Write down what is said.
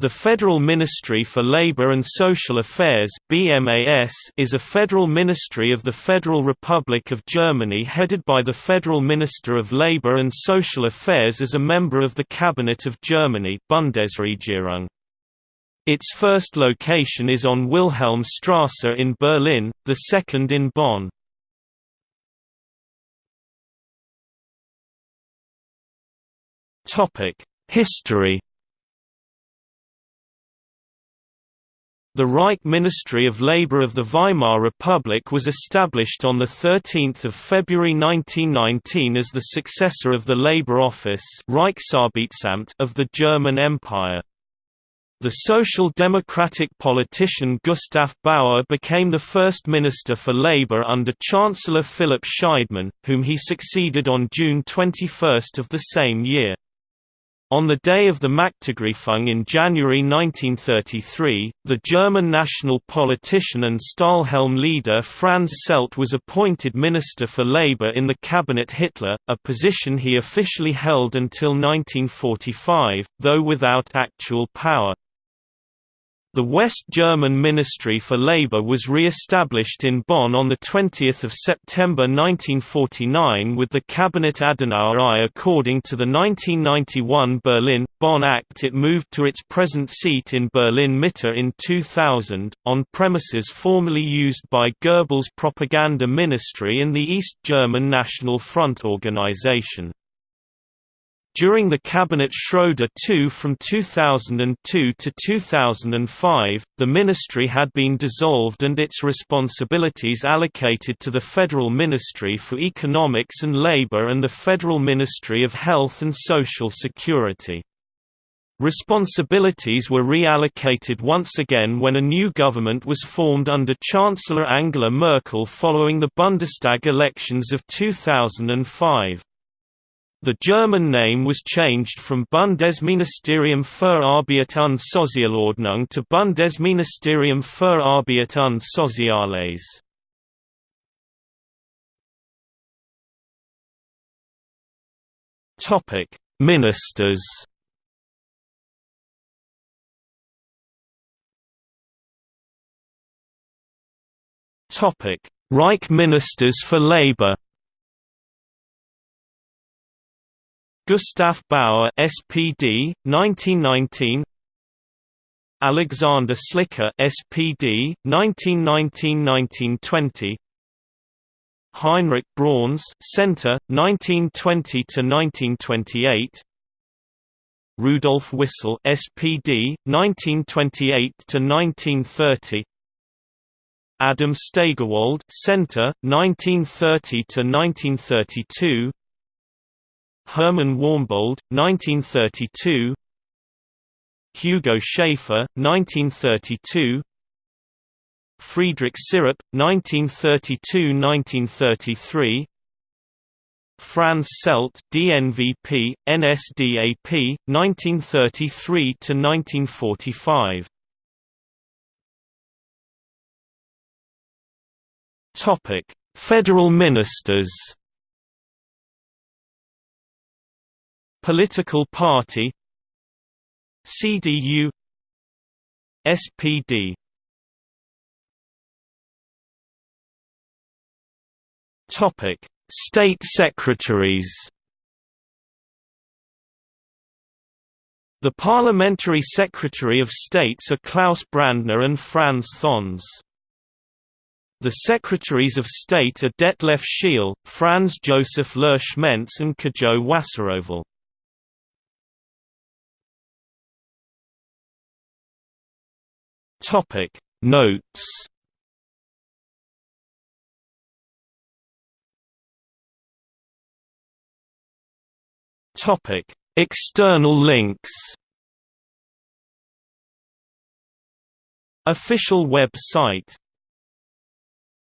The Federal Ministry for Labor and Social Affairs (BMAS) is a federal ministry of the Federal Republic of Germany headed by the Federal Minister of Labor and Social Affairs as a member of the Cabinet of Germany Bundesregierung. Its first location is on Wilhelmstrasse in Berlin, the second in Bonn. History The Reich Ministry of Labour of the Weimar Republic was established on 13 February 1919 as the successor of the Labour Office of the German Empire. The Social Democratic politician Gustav Bauer became the first Minister for Labour under Chancellor Philipp Scheidemann, whom he succeeded on June 21 of the same year. On the day of the Machtergreifung in January 1933, the German national politician and Stahlhelm leader Franz Seldte was appointed Minister for Labour in the cabinet Hitler, a position he officially held until 1945, though without actual power. The West German Ministry for Labour was re-established in Bonn on 20 September 1949 with the Cabinet Adenauer I. According to the 1991 Berlin-Bonn Act it moved to its present seat in Berlin-Mitte in 2000, on premises formerly used by Goebbels' propaganda ministry in the East German National Front organization. During the Cabinet Schroeder II from 2002 to 2005, the ministry had been dissolved and its responsibilities allocated to the Federal Ministry for Economics and Labor and the Federal Ministry of Health and Social Security. Responsibilities were reallocated once again when a new government was formed under Chancellor Angela Merkel following the Bundestag elections of 2005. The German name was changed from Bundesministerium für Arbeit und Sozialordnung to Bundesministerium für Arbeit und Soziales. Topic: Ministers. Topic: Reich Ministers for Labor. Gustav Bauer SPD 1919 Alexander Schlicke SPD 1919-1920 Heinrich Brauns Center 1920 to 1928 Rudolf Wissell SPD 1928 to 1930 Adam Steigerwald Center 1930 to 1932 Hermann Warmbold, 1932 Hugo Schäffer, 1932 Friedrich Syrup, 1932–1933 Franz Seldte, DNVP, NSDAP, 1933–1945 Federal ministers Political party CDU SPD Topic: State secretaries. The Parliamentary Secretary of States are Klaus Brandner and Franz Thönnes. The Secretaries of State are Detlef Scheele, Franz Josef Lersch-Mense and Kajo Wasserhövel. Topic Notes. Topic External links. Official web site